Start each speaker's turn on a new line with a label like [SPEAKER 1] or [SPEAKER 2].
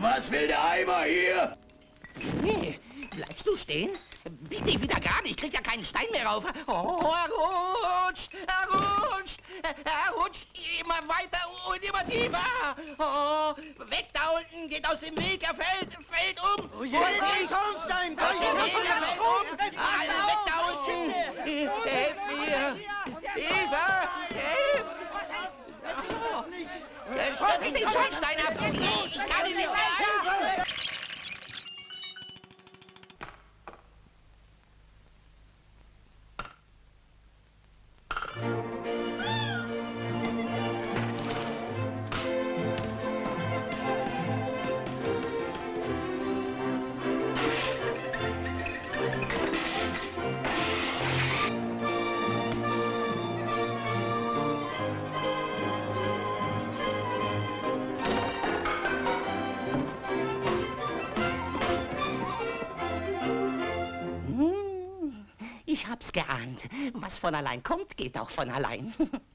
[SPEAKER 1] Was will der Eimer hier?
[SPEAKER 2] Nee, bleibst du stehen? Bieg dich wieder gerade, ich krieg ja keinen Stein mehr rauf. Oh, er rutscht, er rutscht, er rutscht immer weiter und immer tiefer. Oh, weg da unten, geht aus dem Weg, er fällt, fällt um.
[SPEAKER 3] Oh je, nicht
[SPEAKER 2] Schornstein, aus dem Weg, er fällt um. Alle weg da unten. Helft mir. Hilfe, helft. Oh, stürzt den Schornstein ab. Ich hab's geahnt. Was von allein kommt, geht auch von allein.